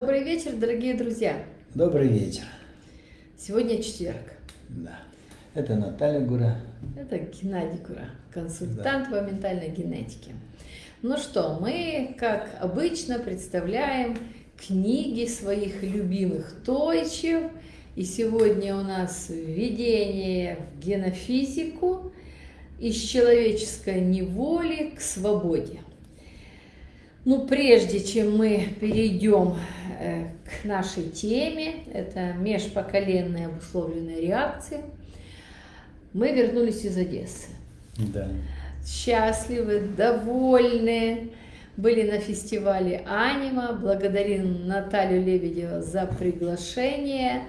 Добрый вечер, дорогие друзья. Добрый вечер. Сегодня четверг. Да. Это Наталья Гура. Это Геннадий Гура, консультант да. по ментальной генетике. Ну что, мы, как обычно, представляем книги своих любимых тойчев. И сегодня у нас введение в генофизику из человеческой неволи к свободе. Ну, прежде чем мы перейдем э, к нашей теме, это межпоколенные обусловленные реакции, мы вернулись из Одессы. Да. Счастливы, довольны, были на фестивале «Анима», благодарим Наталью Лебедева за приглашение.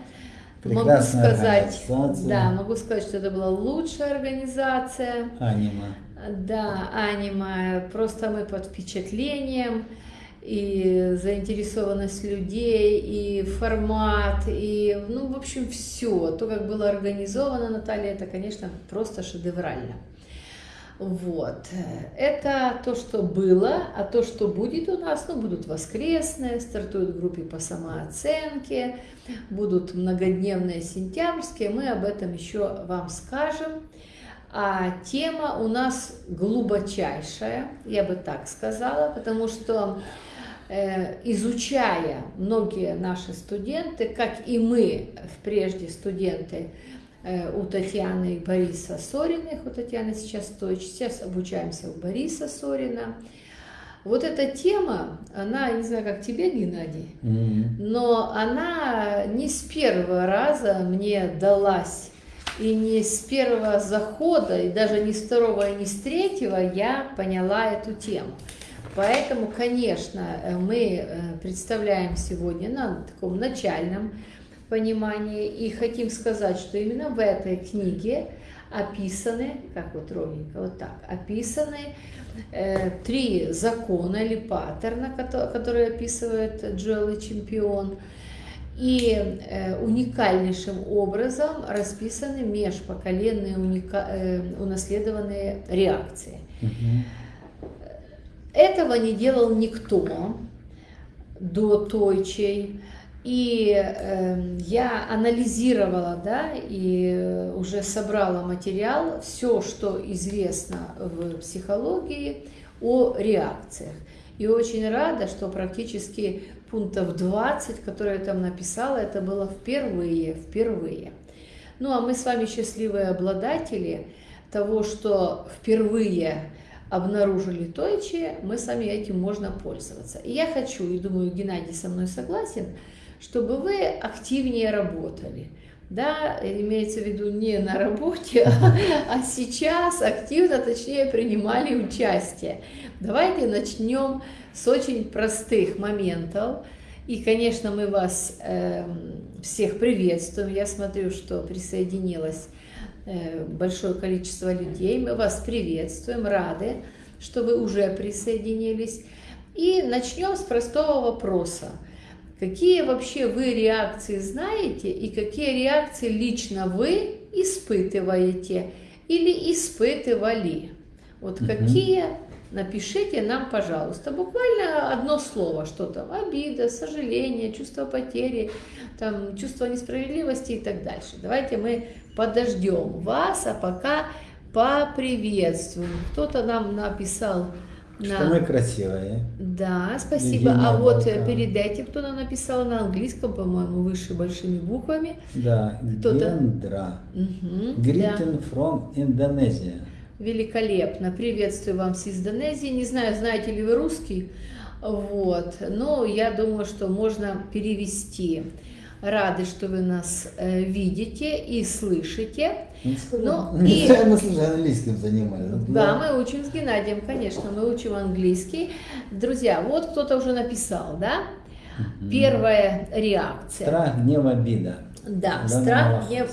Прекрасная могу сказать, да, могу сказать, что это была лучшая организация. «Анима». Да, аниме, просто мы под впечатлением, и заинтересованность людей, и формат, и, ну, в общем, все. То, как было организовано, Наталья, это, конечно, просто шедеврально. Вот. Это то, что было, а то, что будет у нас, ну, будут воскресные, стартуют группы по самооценке, будут многодневные сентябрьские, мы об этом еще вам скажем. А тема у нас глубочайшая, я бы так сказала, потому что э, изучая многие наши студенты, как и мы, прежде студенты э, у Татьяны и Бориса Сориных, у Татьяны сейчас Тойч, сейчас обучаемся у Бориса Сорина, вот эта тема, она, не знаю, как тебе, Геннадий, mm -hmm. но она не с первого раза мне далась и не с первого захода, и даже не с второго, и не с третьего я поняла эту тему. Поэтому, конечно, э, мы э, представляем сегодня на таком начальном понимании и хотим сказать, что именно в этой книге описаны, как вот ровненько, вот так, описаны э, три закона или паттерна, которые описывает Джоэл и Чемпион, и э, уникальнейшим образом расписаны межпоколенные уника... э, унаследованные реакции. Угу. Этого не делал никто до Тойчей. И э, я анализировала, да, и уже собрала материал, все, что известно в психологии о реакциях. И очень рада, что практически пунктов 20, которые я там написала, это было впервые, впервые. Ну, а мы с вами счастливые обладатели того, что впервые обнаружили Тойчи, мы с вами этим можно пользоваться. И я хочу, и думаю, Геннадий со мной согласен, чтобы вы активнее работали. Да, имеется в виду не на работе, а сейчас активно, точнее, принимали участие. Давайте начнем с очень простых моментов. И, конечно, мы вас э, всех приветствуем. Я смотрю, что присоединилось э, большое количество людей. Мы вас приветствуем, рады, что вы уже присоединились. И начнем с простого вопроса. Какие вообще вы реакции знаете и какие реакции лично вы испытываете или испытывали? Вот угу. какие напишите нам, пожалуйста, буквально одно слово, что там, обида, сожаление, чувство потери, там, чувство несправедливости и так дальше. Давайте мы подождем вас, а пока поприветствуем. Кто-то нам написал... На... мы красивые. Да, спасибо. А вот Балкан. перед этим кто нам написал на английском, по-моему, выше большими буквами. Да, Гендра. Угу, Greeting да. from Indonesia. Великолепно. Приветствую вам с Индонезии. Не знаю, знаете ли вы русский, вот, но я думаю, что можно перевести. Рады, что вы нас э, видите и слышите. Ну, ну и... мы слушай, английским занимаемся. Да, мы учим с Геннадием, конечно, мы учим английский. Друзья, вот кто-то уже написал, да? Первая реакция. Страх, гнев, обида. Да, страх, гнев,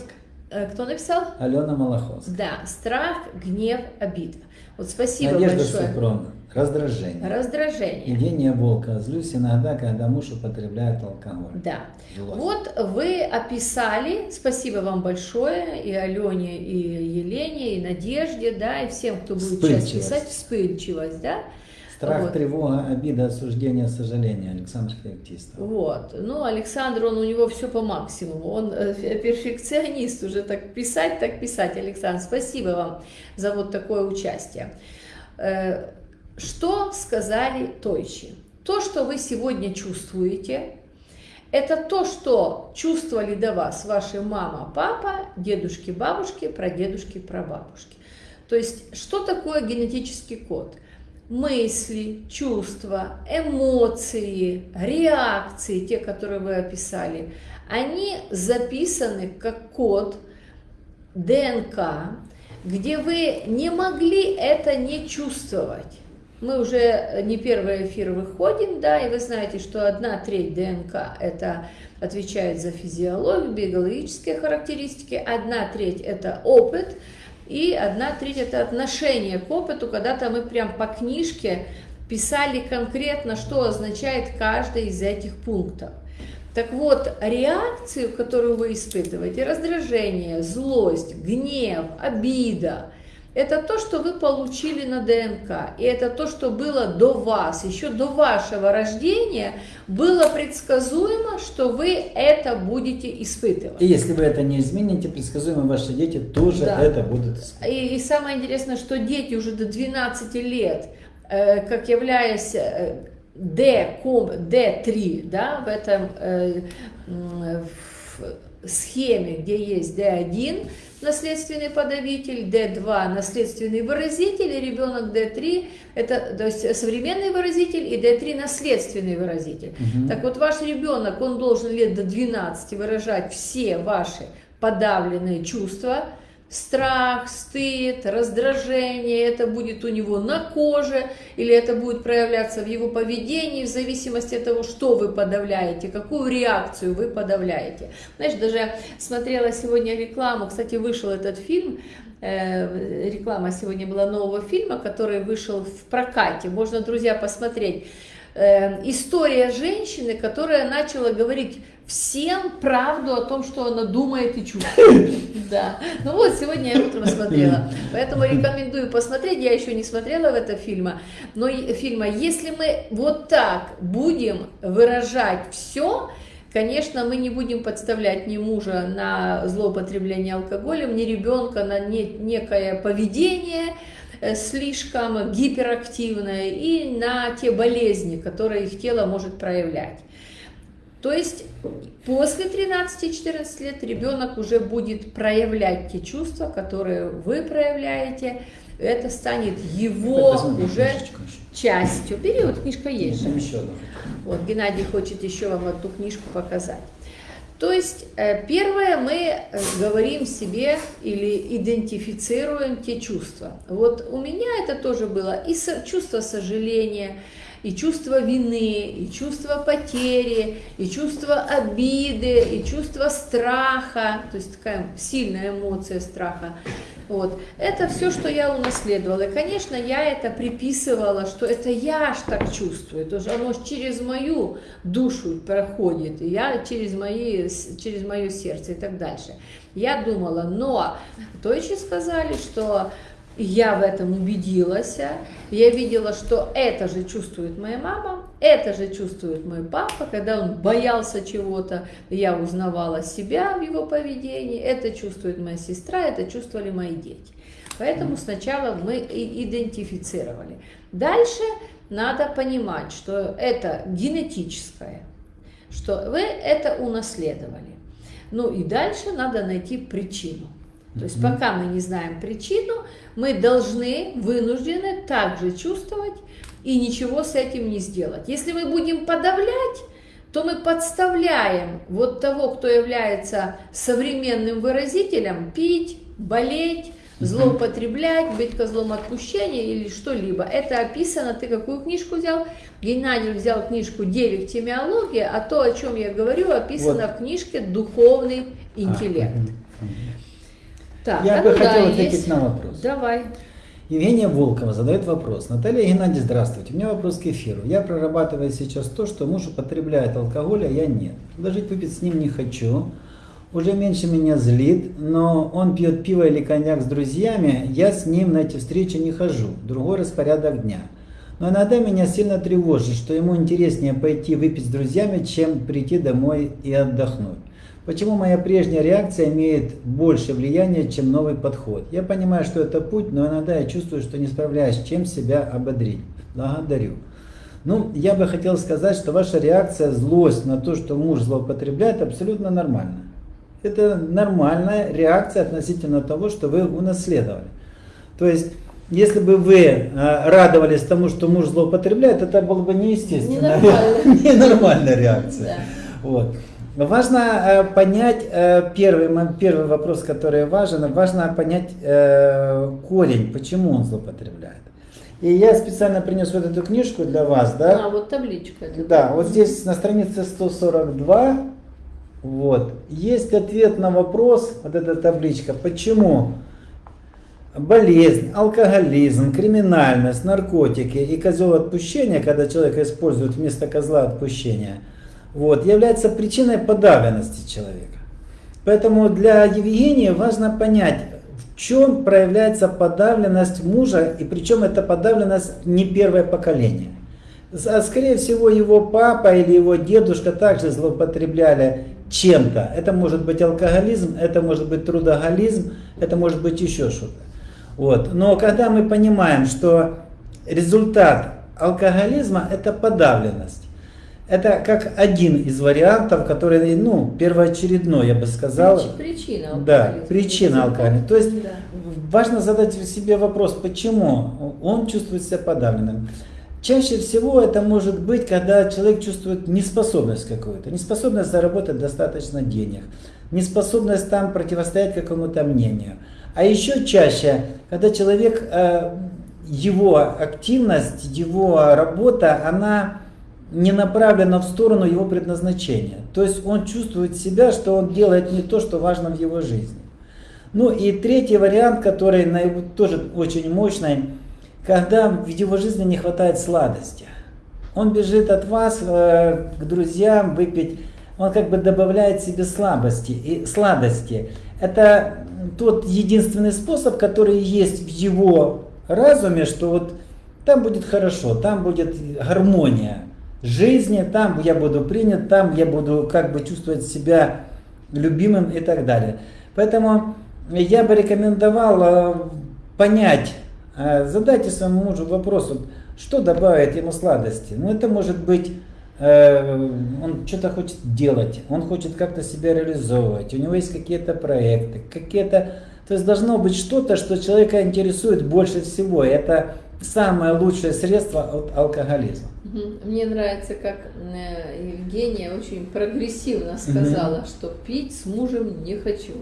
Э, кто написал? Алена Малаховская. Да, страх, гнев, обида. Вот спасибо Надежда большое. Супрун. Раздражение. Раздражение. Евгения Волка. Злюсь иногда, когда муж употребляет алкоголь. Да. Злость. Вот вы описали, спасибо вам большое, и Алене, и Елене, и Надежде, да, и всем, кто будет сейчас писать, вспыльчивость, да. Страх, Вот. тревога, обида, осуждение, сожаление. Александр Феоктистов. Вот. Ну, Александр, он у него все по максимуму. Он э, перфекционист уже так писать, так писать. Александр, спасибо вам за вот такое участие. Что сказали Тойчи? То, что вы сегодня чувствуете, это то, что чувствовали до вас ваши мама, папа, дедушки, бабушки, прадедушки, прабабушки. То есть, что такое генетический код? мысли, чувства, эмоции, реакции, те, которые вы описали, они записаны как код ДНК, где вы не могли это не чувствовать. Мы уже не первый эфир выходим, да, и вы знаете, что одна треть ДНК это отвечает за физиологию, биологические характеристики, одна треть это опыт, и одна треть это отношение к опыту, когда-то мы прям по книжке писали конкретно, что означает каждый из этих пунктов. Так вот, реакцию, которую вы испытываете, раздражение, злость, гнев, обида, это то, что вы получили на ДНК. И это то, что было до вас, еще до вашего рождения, было предсказуемо, что вы это будете испытывать. И если вы это не измените, предсказуемо ваши дети тоже Да. это будут испытывать. И, и самое интересное, что дети уже до 12 лет, э, как являясь э, D, ком- D3, да, в этом э, в схеме, где есть D1, наследственный подавитель, D2 наследственный выразитель, и ребенок D3 это то есть современный выразитель и D3 наследственный выразитель. Мгм. Так вот ваш ребенок, он должен лет до 12 выражать все ваши подавленные чувства, страх, стыд, раздражение, это будет у него на коже, или это будет проявляться в его поведении, в зависимости от того, что вы подавляете, какую реакцию вы подавляете. Знаешь, даже смотрела сегодня рекламу, кстати, вышел этот фильм, э, реклама сегодня была нового фильма, который вышел в прокате, можно, друзья, посмотреть. Э, история женщины, которая начала говорить всем правду о том, что она думает и чувствует. Да. Ну вот, сегодня я утром смотрела. Поэтому рекомендую посмотреть. Я еще не смотрела в это фильма. Но фильма, если мы вот так будем выражать все, Конечно, мы не будем подставлять ни мужа на злоупотребление алкоголем, ни ребенка на не- некое поведение слишком гиперактивное и на те болезни, которые их тело может проявлять. То есть после 13-14 лет ребенок уже будет проявлять те чувства, которые вы проявляете. Это станет его уже книжечку еще. частью. Бери, вот книжка есть. Там еще одну. Вот Геннадий хочет еще вам эту книжку показать. То есть, э, первое, мы э, говорим себе или идентифицируем те чувства. Вот у меня это тоже было и чувство сожаления, и чувство вины, и чувство потери, и чувство обиды, и чувство страха, то есть такая сильная эмоция страха. Вот. Это все, что я унаследовала. И, конечно, я это приписывала, что это я ж так чувствую. То есть оно через мою душу проходит, и я через, мои, через мое сердце и так дальше. Я думала, но Тойчи сказали, что я в этом убедилась, я видела, что это же чувствует моя мама, это же чувствует мой папа, когда он боялся чего-то, я узнавала себя в его поведении, это чувствует моя сестра, это чувствовали мои дети. Поэтому сначала мы идентифицировали. Дальше надо понимать, что это генетическое, что вы это унаследовали. Ну и дальше надо найти причину. То есть пока мы не знаем причину, мы должны, вынуждены также чувствовать и ничего с этим не сделать. Если мы будем подавлять, то мы подставляем вот того, кто является современным выразителем, пить, болеть, злоупотреблять, быть козлом отпущения или что-либо. Это описано, ты какую книжку взял? Геннадий взял книжку «Девик темиология», а то, о чем я говорю, описано Вот. в книжке «Духовный интеллект». А, мгм, мгм. Так, Я а бы ну да, хотел ответить есть. на вопрос. Давай. Евгения Волкова задает вопрос. Наталья Геннадьевна, здравствуйте. У меня вопрос к эфиру. Я прорабатываю сейчас то, что муж употребляет алкоголь, а я нет. Предложить выпить с ним не хочу. Уже меньше меня злит, но он пьет пиво или коньяк с друзьями, я с ним на эти встречи не хожу. Другой распорядок дня. Но иногда меня сильно тревожит, что ему интереснее пойти выпить с друзьями, чем прийти домой и отдохнуть. Почему моя прежняя реакция имеет больше влияния, чем новый подход? Я понимаю, что это путь, но иногда я чувствую, что не справляюсь, чем себя ободрить. Благодарю. Ну, я бы хотел сказать, что ваша реакция, злость на то, что муж злоупотребляет, абсолютно нормальна. Это нормальная реакция относительно того, что вы унаследовали. То есть если бы вы э, радовались тому, что муж злоупотребляет, это было бы неестественно. Ненормальная реакция. Вот. Важно э, понять э, первый, первый вопрос, который важен, важно понять корень, почему он злоупотребляет. И я специально принес вот эту книжку для вас, да? А, вот табличка. Да, вот здесь на странице 142, вот, есть ответ на вопрос, вот эта табличка, почему болезнь, алкоголизм, криминальность, наркотики и козел отпущения, когда человек использует вместо козла отпущения, вот, является причиной подавленности человека. Поэтому для Евгения важно понять, в чем проявляется подавленность мужа, и причем эта подавленность не первое поколение. А скорее всего его папа или его дедушка также злоупотребляли чем-то. Это может быть алкоголизм, это может быть трудоголизм, это может быть еще что-то. Вот. Но когда мы понимаем, что результат алкоголизма это подавленность, это как один из вариантов, который, ну, первоочередной, я бы сказал. Причина алкоголизма. Да, причина алкоголизма. То есть да. важно задать себе вопрос, почему он чувствует себя подавленным. Чаще всего это может быть, когда человек чувствует неспособность какую-то, неспособность заработать достаточно денег, неспособность там противостоять какому-то мнению. А еще чаще, когда человек, э, его активность, его работа, она не направлена в сторону его предназначения. То есть он чувствует себя, что он делает не то, что важно в его жизни. Ну и третий вариант, который тоже очень мощный, когда в его жизни не хватает сладости. Он бежит от вас э, к друзьям выпить, он как бы добавляет себе слабости и сладости. Это тот единственный способ, который есть в его разуме, что вот там будет хорошо, там будет гармония жизни, там я буду принят, там я буду как бы чувствовать себя любимым и так далее. Поэтому я бы рекомендовал э, понять, э, задайте своему мужу вопрос, что добавит ему сладости. Ну это может быть Э, он что-то хочет делать, он хочет как-то себя реализовывать, у него есть какие-то проекты, какие-то... То есть должно быть что-то, что человека интересует больше всего. Это самое лучшее средство от алкоголизма. Мне нравится, как э, Евгения очень прогрессивно сказала, угу. что пить с мужем не хочу.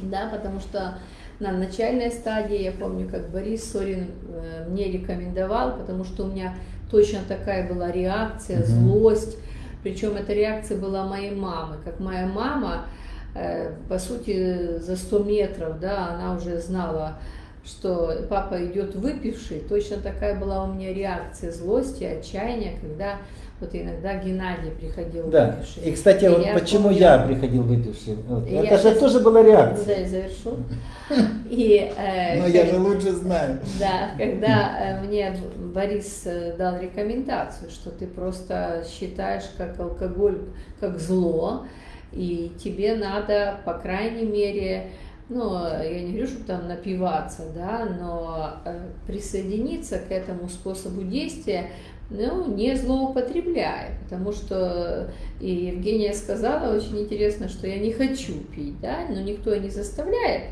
Да, потому что на начальной стадии, я помню, как Борис Сорин э, мне рекомендовал, потому что у меня точно такая была реакция, злость. Причем эта реакция была моей мамы. Как моя мама, э, по сути, за 100 метров, да, она уже знала, что папа идет выпивший. Точно такая была у меня реакция злости, отчаяния, когда вот иногда Геннадий приходил да. выпивший. И, кстати, и вот я почему помню, я приходил выпивший. Вот. Это я же сейчас... тоже была реакция. Да, я завершу. И, э, Но я же лучше знаю. Да, когда э, мне Борис э, дал рекомендацию, что ты просто считаешь как алкоголь, как зло, и тебе надо, по крайней мере, ну, я не говорю, чтобы там напиваться, да, но э, присоединиться к этому способу действия, ну, не злоупотребляя, потому что и Евгения сказала очень интересно, что я не хочу пить, да, но никто не заставляет,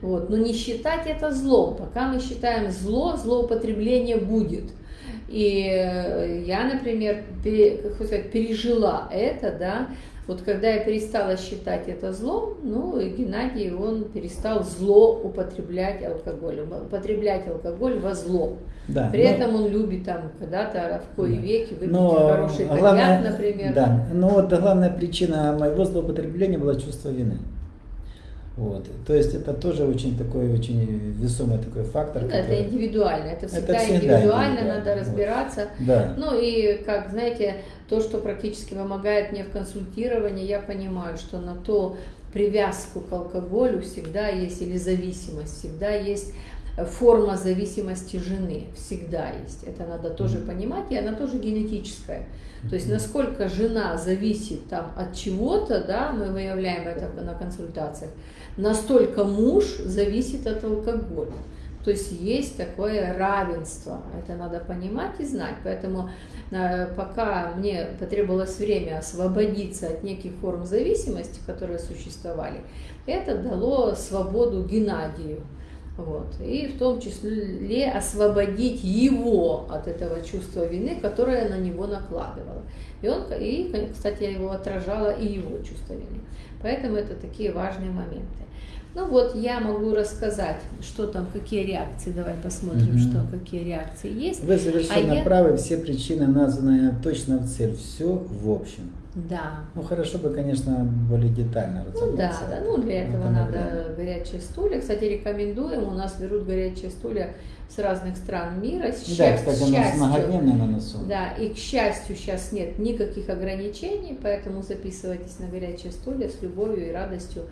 вот, но не считать это злом, пока мы считаем зло, злоупотребление будет. И э, я, например, пережила это, да, вот когда я перестала считать это злом, ну, Геннадий, он перестал зло употреблять алкоголь, употреблять алкоголь во зло. Да, При но, этом он любит там когда-то в кои да. веки выпить но, хороший коньяк, главное, например. Да, но вот главная причина моего злоупотребления была чувство вины. Вот. То есть это тоже очень такой, очень весомый такой фактор. Ну, который... Это индивидуально, это всегда, это всегда индивидуально, индивидуально, надо разбираться. Вот. Да. Ну и, как знаете, то, что практически помогает мне в консультировании, я понимаю, что на то привязку к алкоголю всегда есть, или зависимость, всегда есть форма зависимости жены всегда есть. Это надо тоже понимать, и она тоже генетическая. То есть насколько жена зависит там от чего-то, да, мы выявляем это на консультациях, настолько муж зависит от алкоголя. То есть есть такое равенство, это надо понимать и знать. Поэтому э, пока мне потребовалось время освободиться от неких форм зависимости, которые существовали, это дало свободу Геннадию. Вот. И в том числе освободить его от этого чувства вины, которое на него накладывало. И, он, и, кстати, я его отражала и его чувство вины. Поэтому это такие важные моменты. Ну вот, я могу рассказать, что там, какие реакции. Давай посмотрим, угу. что какие реакции есть. Вы совершенно а правы, я... все причины названы точно в цель. Все в общем. Да. Ну хорошо бы, конечно, более детально Ну да, да. Ну для этого надо время. горячие стулья. Кстати, рекомендуем. У нас берут горячие стулья с разных стран мира. С да, кстати, у нас многодневный на носу. Да, и к счастью сейчас нет никаких ограничений, поэтому записывайтесь на горячие стулья с любовью и радостью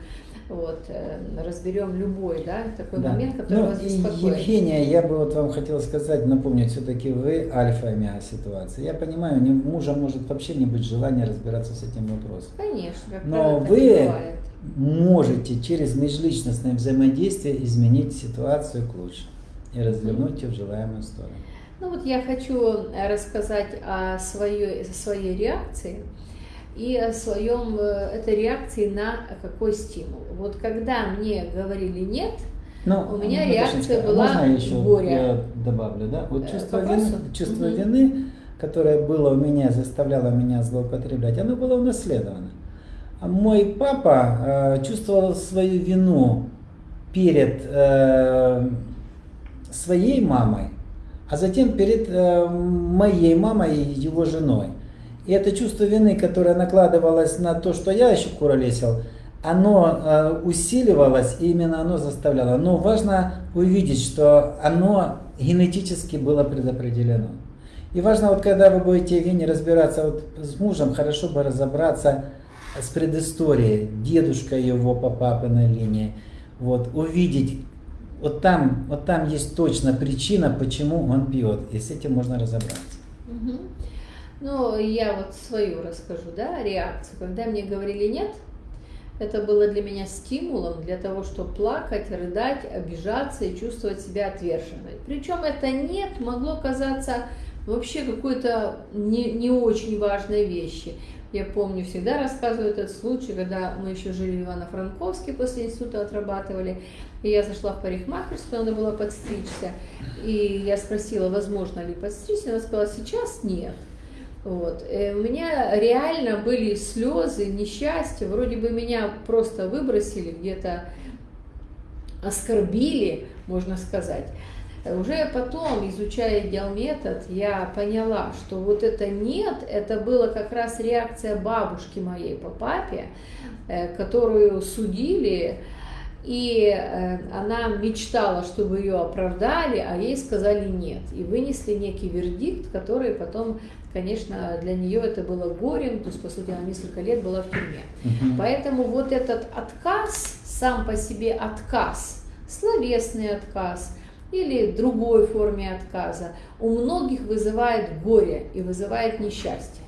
вот, э, разберем любой, да, такой да. момент, который ну, вас беспокоит. Евгения, я бы вот вам хотел сказать, напомнить, все-таки вы альфа омега ситуации. Я понимаю, у мужа может вообще не быть желания разбираться с этим вопросом. Конечно, Но вы можете через межличностное взаимодействие изменить ситуацию к лучшему и развернуть ее в желаемую сторону. Ну вот я хочу рассказать о своей, своей реакции и о своем э, этой реакции на какой стимул. Вот когда мне говорили нет, ну, у меня реакция была можно еще горя. Я добавлю, да? Вот э, чувство, вины, чувство угу. вины, которое было у меня, заставляло меня злоупотреблять, оно было унаследовано. А мой папа э, чувствовал свою вину перед э, своей мамой, а затем перед э, моей мамой и его женой. И это чувство вины, которое накладывалось на то, что я еще куролесил, оно э, усиливалось, и именно оно заставляло. Но важно увидеть, что оно генетически было предопределено. И важно, вот когда вы будете, Евгений, разбираться вот с мужем, хорошо бы разобраться с предысторией, дедушка его по папиной линии, вот, увидеть, вот там, вот там есть точно причина, почему он пьет, и с этим можно разобраться. Угу. Ну, я вот свою расскажу, да, реакцию. Когда мне говорили нет, это было для меня стимулом для того, чтобы плакать, рыдать, обижаться и чувствовать себя отверженной. Причем это нет могло казаться вообще какой-то не, не очень важной вещи. Я помню, всегда рассказываю этот случай, когда мы еще жили в Ивано-Франковске, после института отрабатывали, и я зашла в парикмахерскую, надо было подстричься, и я спросила, возможно ли подстричься, она сказала, сейчас нет. Вот. Э, у меня реально были слезы, несчастья, вроде бы меня просто выбросили, где-то оскорбили, можно сказать. Уже потом, изучая идеал-метод, я поняла, что вот это «нет» – это была как раз реакция бабушки моей по папе, э, которую судили, и э, она мечтала, чтобы ее оправдали, а ей сказали «нет». И вынесли некий вердикт, который потом конечно, для нее это было горем, то есть, по сути, она несколько лет была в тюрьме. Угу. Поэтому вот этот отказ, сам по себе отказ, словесный отказ или другой форме отказа, у многих вызывает горе и вызывает несчастье,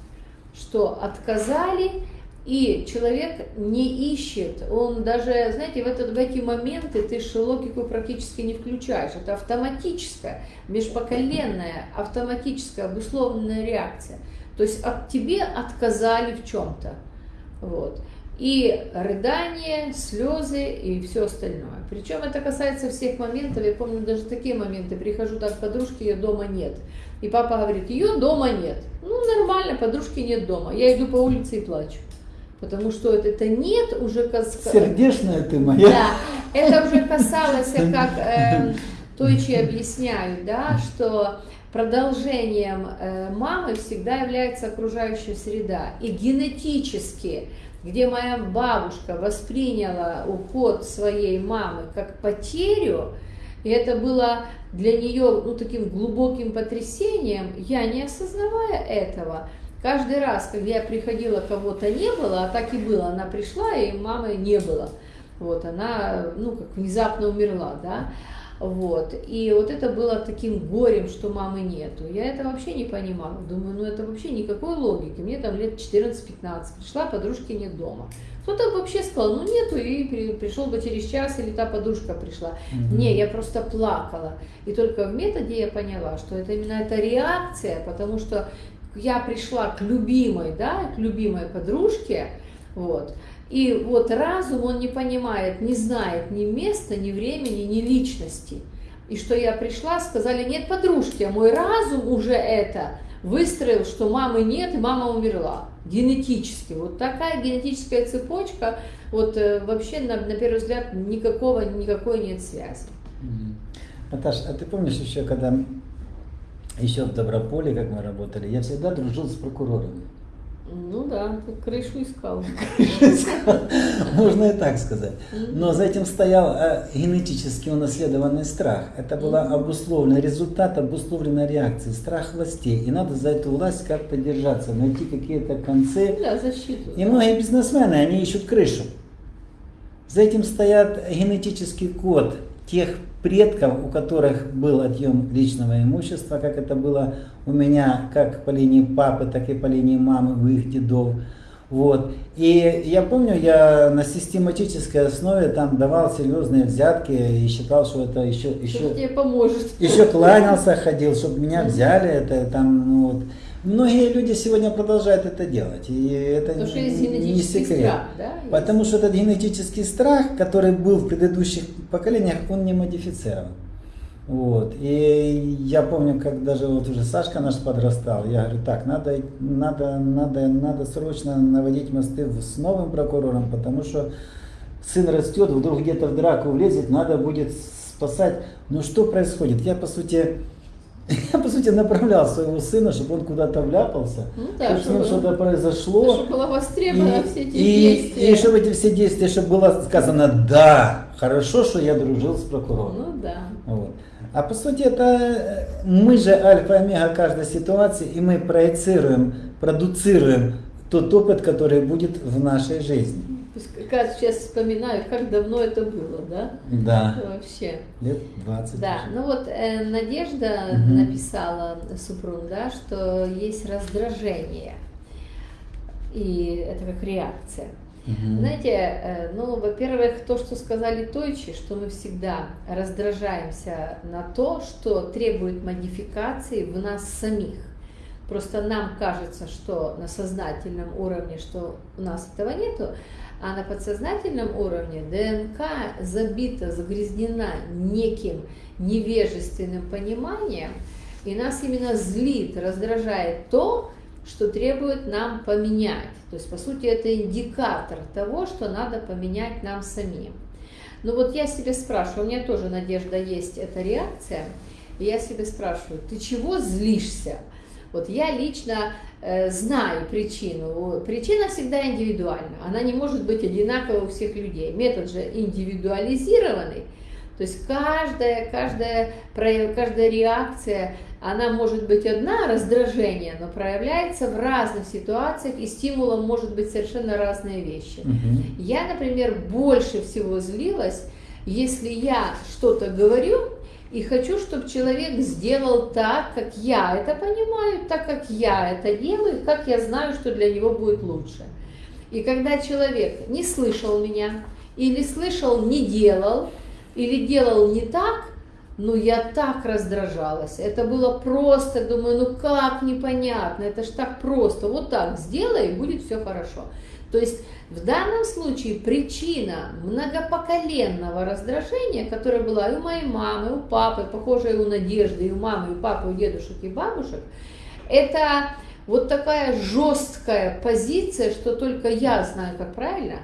что отказали, и человек не ищет, он даже, знаете, в, этот, в эти моменты ты логику практически не включаешь. Это автоматическая, межпоколенная, автоматическая, обусловленная реакция. То есть от тебе отказали в чем-то. Вот. И рыдание, слезы и все остальное. Причем это касается всех моментов. Я помню даже такие моменты. Прихожу так к подружке, ее дома нет. И папа говорит, ее дома нет. Ну, нормально, подружки нет дома. Я иду по улице и плачу. Потому что это, это нет уже... Сердечная ты моя. Да, это уже касалось, как э, Тойчи объясняют, да, что продолжением э, мамы всегда является окружающая среда. И генетически, где моя бабушка восприняла уход своей мамы как потерю, и это было для нее ну, таким глубоким потрясением, я не осознавая этого, Каждый раз, когда я приходила, кого-то не было, а так и было, она пришла, и мамы не было. Вот, она, ну, как внезапно умерла, да. Вот. И вот это было таким горем, что мамы нету. Я это вообще не понимала. Думаю, ну это вообще никакой логики. Мне там лет 14-15. Пришла, подружки нет дома. Кто-то вообще сказал, ну нету, и пришел бы через час, или та подружка пришла. Угу. Не, я просто плакала. И только в методе я поняла, что это именно эта реакция, потому что я пришла к любимой, да, к любимой подружке, вот, и вот разум, он не понимает, не знает ни места, ни времени, ни личности. И что я пришла, сказали, нет подружки, а мой разум уже это выстроил, что мамы нет, и мама умерла генетически. Вот такая генетическая цепочка, вот э, вообще на, на первый взгляд никакого, никакой нет связи. Наташа, а ты помнишь еще, когда еще в Доброполе, как мы работали, я всегда дружил с прокурорами. Ну да, ты крышу искал. Можно и так сказать. Но за этим стоял э, генетически унаследованный страх. Это был обусловлен результат обусловленной реакции, страх властей. И надо за эту власть как-то держаться, найти какие-то концы. Да, защиту. И многие бизнесмены, они ищут крышу. За этим стоят генетический код тех предков, у которых был отъем личного имущества, как это было у меня, как по линии папы, так и по линии мамы, у их дедов. Вот. И я помню, я на систематической основе там давал серьезные взятки и считал, что это еще... еще тебе поможет. Еще кланялся, ходил, чтобы меня взяли. Это там, ну, вот. Многие люди сегодня продолжают это делать, и это Потому что есть не секрет. Страх, да? Потому что этот генетический страх, который был в предыдущих поколениях, он не модифицирован. Вот. И я помню, как даже вот уже Сашка наш подрастал, я говорю, так, надо, надо, надо, надо срочно наводить мосты с новым прокурором, потому что сын растет, вдруг где-то в драку влезет, надо будет спасать. Ну что происходит? Я, по сути, я, по сути, направлял своего сына, чтобы он куда-то вляпался, ну, да, чтобы, чтобы что-то произошло. Чтобы было востребовано и, все эти и, действия. И чтобы эти все действия, чтобы было сказано, да, хорошо, что я дружил с прокурором. Ну да. Вот. А по сути, это мы же альфа и омега каждой ситуации, и мы проецируем, продуцируем тот опыт, который будет в нашей жизни. Как сейчас вспоминаю, как давно это было, да? Да. Вообще. Лет 20. Да, уже. ну вот э, Надежда угу. написала супруг, да, что есть раздражение. И это как реакция. Угу. Знаете, э, ну, во-первых, то, что сказали Тойчи, что мы всегда раздражаемся на то, что требует модификации в нас самих. Просто нам кажется, что на сознательном уровне, что у нас этого нету, а на подсознательном уровне ДНК забита, загрязнена неким невежественным пониманием, и нас именно злит, раздражает то, что требует нам поменять. То есть, по сути, это индикатор того, что надо поменять нам самим. Ну вот я себе спрашиваю, у меня тоже, Надежда, есть эта реакция, и я себе спрашиваю, ты чего злишься? Вот я лично э, знаю причину. Причина всегда индивидуальна. Она не может быть одинаковой у всех людей. Метод же индивидуализированный. То есть каждая, каждая, каждая реакция, она может быть одна, раздражение, но проявляется в разных ситуациях, и стимулом может быть совершенно разные вещи. Угу. Я, например, больше всего злилась, если я что-то говорю, и хочу, чтобы человек сделал так, как я это понимаю, так, как я это делаю, как я знаю, что для него будет лучше. И когда человек не слышал меня, или слышал, не делал, или делал не так, ну я так раздражалась. Это было просто, думаю, ну как непонятно, это ж так просто. Вот так сделай, и будет все хорошо. То есть в данном случае причина многопоколенного раздражения, которое была и у моей мамы, у папы, похожая у Надежды, и у мамы, и у папы, у дедушек и бабушек, это вот такая жесткая позиция, что только я знаю, как правильно,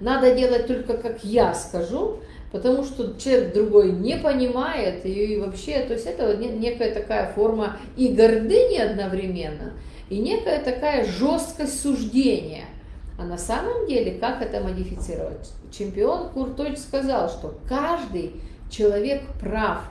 надо делать только как я скажу, потому что человек другой не понимает, и вообще, то есть это некая такая форма и гордыни одновременно, и некая такая жесткость суждения – а на самом деле, как это модифицировать? Чемпион Курточ сказал, что каждый человек прав.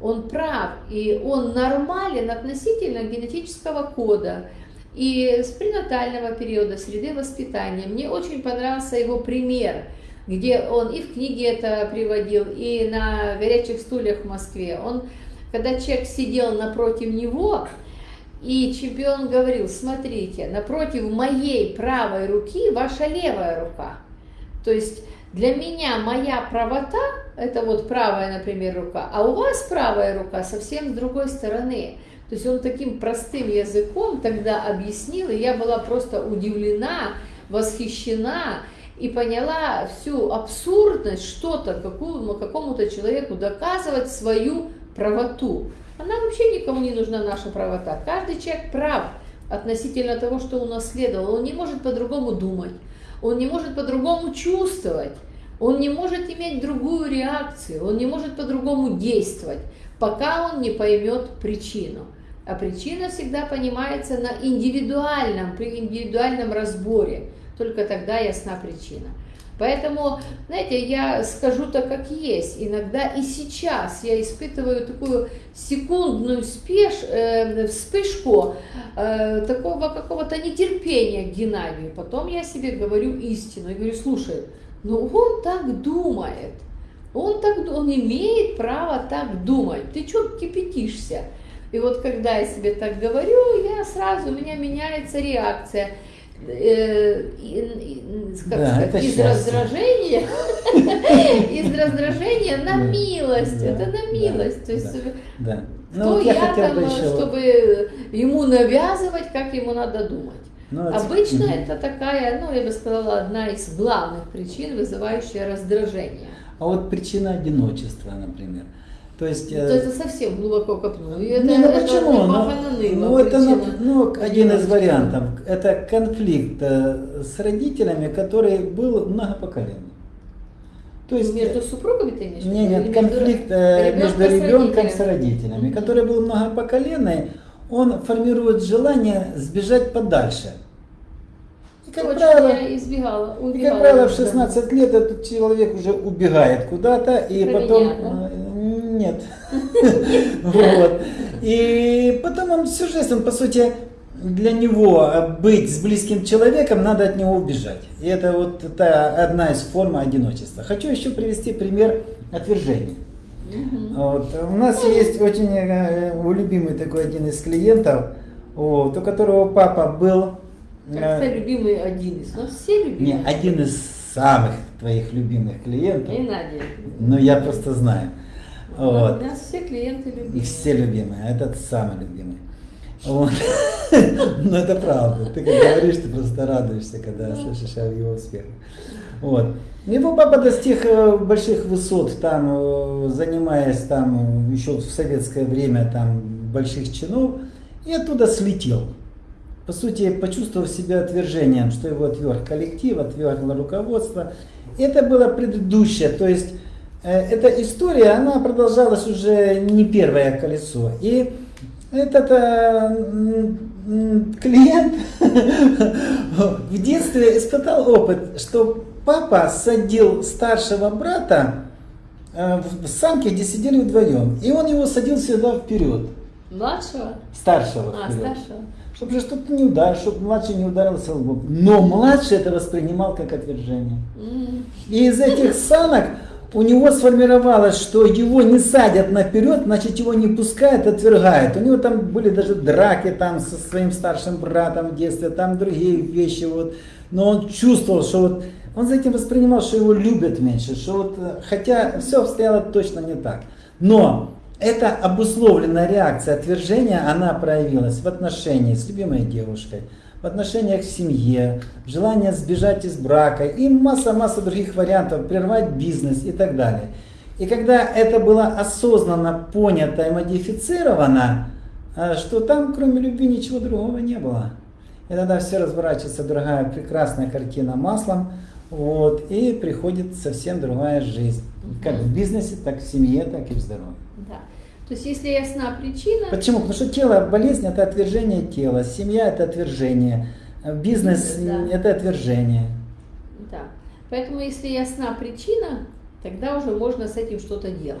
Он прав, и он нормален относительно генетического кода и с пренатального периода, среды воспитания. Мне очень понравился его пример. где он и в книге это приводил, и на горячих стульях в Москве. Он, когда человек сидел напротив него, и чемпион говорил, смотрите, напротив моей правой руки ваша левая рука. То есть для меня моя правота, это вот правая, например, рука, а у вас правая рука совсем с другой стороны. То есть он таким простым языком тогда объяснил, и я была просто удивлена, восхищена и поняла всю абсурдность что-то какому-то человеку доказывать свою правоту. Она вообще никому не нужна, наша правота. Каждый человек прав относительно того, что унаследовал. Он не может по-другому думать, он не может по-другому чувствовать, он не может иметь другую реакцию, он не может по-другому действовать, пока он не поймет причину. А причина всегда понимается на индивидуальном, при индивидуальном разборе. Только тогда ясна причина. Поэтому, знаете, я скажу так, как есть. Иногда и сейчас я испытываю такую секундную спеш, э, вспышку э, такого какого-то нетерпения к Геннадию. Потом я себе говорю истину и говорю, слушай, ну он так думает, он, так, он имеет право так думать. Ты что кипятишься? И вот когда я себе так говорю, я сразу, у меня меняется реакция. Э, как да, сказать, из счастье. раздражения, из раздражения на милость, это на милость. То есть да. кто ну, я, там, еще... чтобы ему навязывать, как ему надо думать. Ну, Обычно угу. это такая, ну, я бы сказала, одна из главных причин, вызывающая раздражение. А вот причина одиночества, например. То есть, ну, то это совсем глубоко копнул. Это, не, ну почему? Ну, ну, это ну, ну, один из вариантов. Это конфликт э, с родителями, который был многопоколенный. То есть, между супругами ты имеешь? Нет, нет, конфликт э, между, между ребенком с родителями, mm -hmm. который был многопоколенный, он формирует желание сбежать подальше. И как, Точно, правило, избегала, и как правило, в 16 лет этот человек уже убегает куда-то, и Про потом... Да? Нет. Вот. И потом он он, по сути, для него быть с близким человеком, надо от него убежать. И это вот это одна из форм одиночества. Хочу еще привести пример отвержения. Вот. У нас есть очень э, любимый такой один из клиентов, вот, у которого папа был... Как-то э, любимый один из, нас все любимые. Не, один из самых твоих любимых клиентов. И Надя. Но я просто знаю. Вот. У нас все клиенты любимые. И все любимые, а этот самый любимый. Вот. Но это правда. Ты как говоришь, ты просто радуешься, когда слышишь о его успехах. Вот. Его папа достиг э, больших высот, там, э, занимаясь там еще в советское время там больших чинов, и оттуда слетел. По сути, почувствовав себя отвержением, что его отверг коллектив, отвергло руководство. Это было предыдущее, то есть Э, эта история, она продолжалась уже не первое колесо. И этот э, клиент в детстве испытал опыт, что папа садил старшего брата э, в самке, где сидели вдвоем. И он его садил всегда вперед. Младшего? Старшего. А, вперед. старшего. Чтобы же что-то не ударил, чтобы младший не ударился лоб. Но младший это воспринимал как отвержение. Mm. И из этих санок у него сформировалось, что его не садят наперед, значит его не пускают, отвергают. У него там были даже драки там со своим старшим братом в детстве, там другие вещи. Вот. Но он чувствовал, что вот он за этим воспринимал, что его любят меньше, что вот, хотя все обстояло точно не так. Но эта обусловленная реакция отвержения, она проявилась в отношении с любимой девушкой, в отношениях в семье, желание сбежать из брака и масса-масса других вариантов, прервать бизнес и так далее. И когда это было осознанно понято и модифицировано, э, что там кроме любви ничего другого не было. И тогда все разворачивается другая прекрасная картина маслом, вот, и приходит совсем другая жизнь. Как в бизнесе, так в семье, так и в здоровье. То есть, если ясна причина... Почему? Потому что тело, болезнь – это отвержение тела, семья – это отвержение, бизнес да. – это отвержение. Да. Поэтому, если ясна причина, тогда уже можно с этим что-то делать.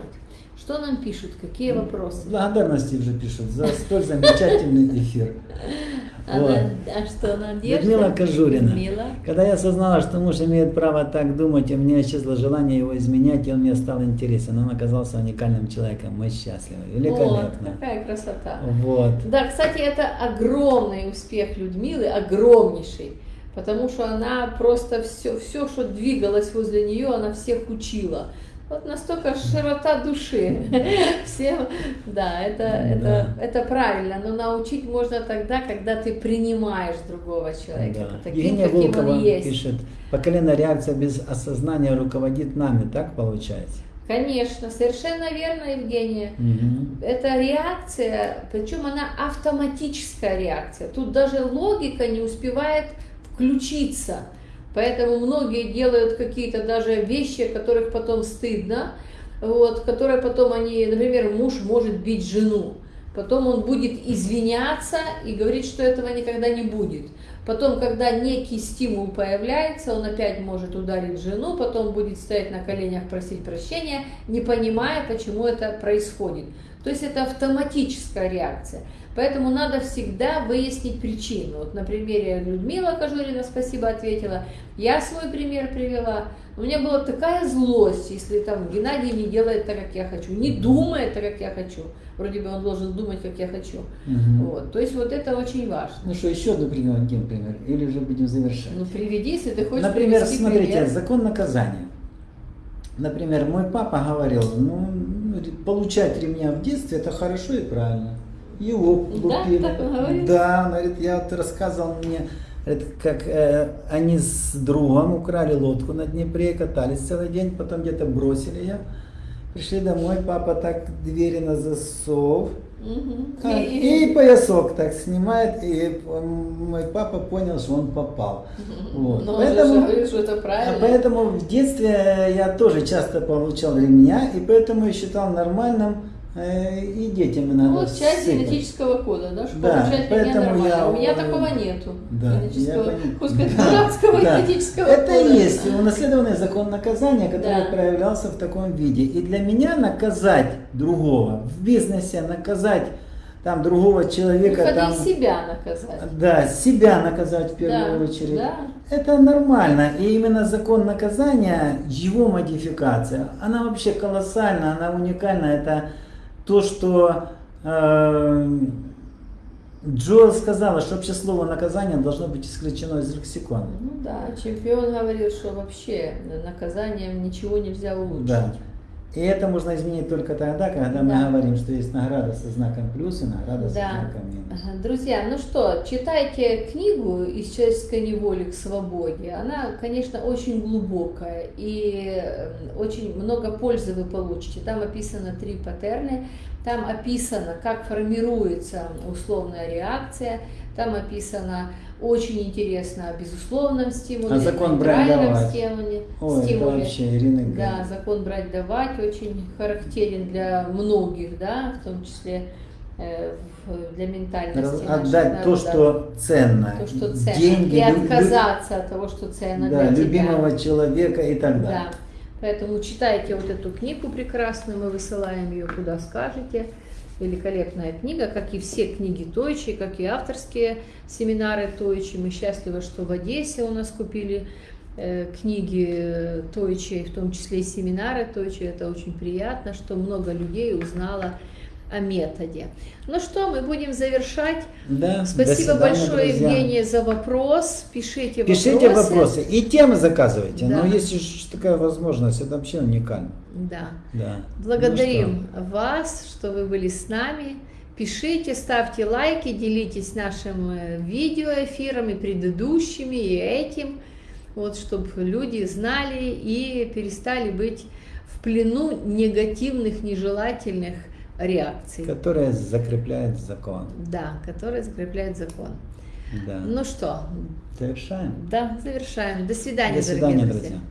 Что нам пишут? Какие вопросы? Благодарности уже пишут за столь замечательный эфир. А, Вот. на- а что, Надежда? Людмила Кожурина. Людмила. Когда я осознала, что муж имеет право так думать, и у меня исчезло желание его изменять, и он мне стал интересен. Он оказался уникальным человеком. Мы счастливы. Вот, Великолепно. какая красота. Вот. Да, кстати, это огромный успех Людмилы, огромнейший, потому что она просто все, все, что двигалось возле нее, она всех учила. Вот настолько широта души. Всем, да, это, это, это правильно. Но научить можно тогда, когда ты принимаешь другого человека Да. таким, Евгения каким Волкова он есть. пишет, поколенная реакция без осознания руководит нами, так получается? Конечно, совершенно верно, Евгения. Мгм. Это реакция, причем она автоматическая реакция. Тут даже логика не успевает включиться. Поэтому многие делают какие-то даже вещи, которых потом стыдно, вот, которые потом они, например, муж может бить жену. Потом он будет извиняться и говорить, что этого никогда не будет. Потом, когда некий стимул появляется, он опять может ударить жену, потом будет стоять на коленях, просить прощения, не понимая, почему это происходит. То есть это автоматическая реакция. Поэтому надо всегда выяснить причину. Вот на примере Людмила Кожурина, спасибо, ответила. Я свой пример привела. У меня была такая злость, если там Геннадий не делает так, как я хочу, не думает так, как я хочу. Вроде бы он должен думать, как я хочу. Мгм. Вот. То есть вот это очень важно. Ну что, еще одну приведем пример? Или уже будем завершать? Ну приведи, если ты хочешь Например, смотрите, пример. закон наказания. Например, мой папа говорил, ну, получать ремня в детстве это хорошо и правильно. Его Да, лупили. так он говорит? Да, он говорит, я вот рассказывал мне, говорит, как э, они с другом украли лодку на Днепре, катались целый день, потом где-то бросили ее. Пришли домой, папа так двери на засов, Мгм. а, И- и поясок так снимает, и мой папа понял, что он попал. Вот. Но он же Поэтому- говорит, что это а правильно. Поэтому в детстве я тоже часто получал ремня, и поэтому я считал нормальным и детям иногда Ну, вот часть сыпать. генетического кода, да, что Да, получать меня нормально. я, У меня э, такого нету. Да, генетического, сказать, Да, дурацкого да. генетического Это кода. и есть унаследованный закон наказания, который Да. проявлялся в таком виде. И для меня наказать другого в бизнесе, наказать там другого человека, Выходи там, себя наказать. да, себя наказать в первую Да, очередь. да. Это нормально. И именно закон наказания, его модификация, она вообще колоссальна, она уникальна. Это то, что э, Джоэл сказала, что вообще слово наказание должно быть исключено из лексикона. Ну да, чемпион говорил, что вообще наказанием ничего нельзя улучшить. Да. И это можно изменить только тогда, когда мы Да. говорим, что есть награда со знаком плюс и награда со Да. знаком минус. Ага, Друзья, ну что, читайте книгу «Из человеческой неволи к свободе». Она, конечно, очень глубокая и э, очень много пользы вы получите. Там описано три паттерны, там описано, как формируется условная реакция, там описано очень интересно о безусловном стимуле, А закон брать давать. стимуле. Ой, стимуле. вообще Ирина Да, закон брать давать очень характерен для многих, да, в том числе э, для ментальности. Отдать то, что ценно. то, что ценно. Деньги, и отказаться от того, что ценно да, для тебя. любимого человека и так Да. далее. Поэтому читайте вот эту книгу прекрасную, мы высылаем ее куда скажете. Великолепная книга, как и все книги Тойчи, как и авторские семинары Тойчи. Мы счастливы, что в Одессе у нас купили э, книги Тойчи, в том числе и семинары Тойчи. Это очень приятно, что много людей узнало о методе. Ну что, мы будем завершать. Да, Спасибо свидания, большое, друзья. Евгения, за вопрос. Пишите, Пишите вопросы. вопросы и темы заказывайте. Да. Но если ж такая возможность, это вообще уникально. Да. Да. Благодарим вас, что вы были с нами. Пишите, ставьте лайки, делитесь нашим э, видеоэфиром и предыдущими, и этим, вот, чтобы люди знали и перестали быть в плену негативных, нежелательных реакций. Что, которая закрепляет закон. Да, которые закрепляют закон. Да. Ну что, Завершаем. да, завершаем. До свидания, До свидания, дорогие друзья. друзья.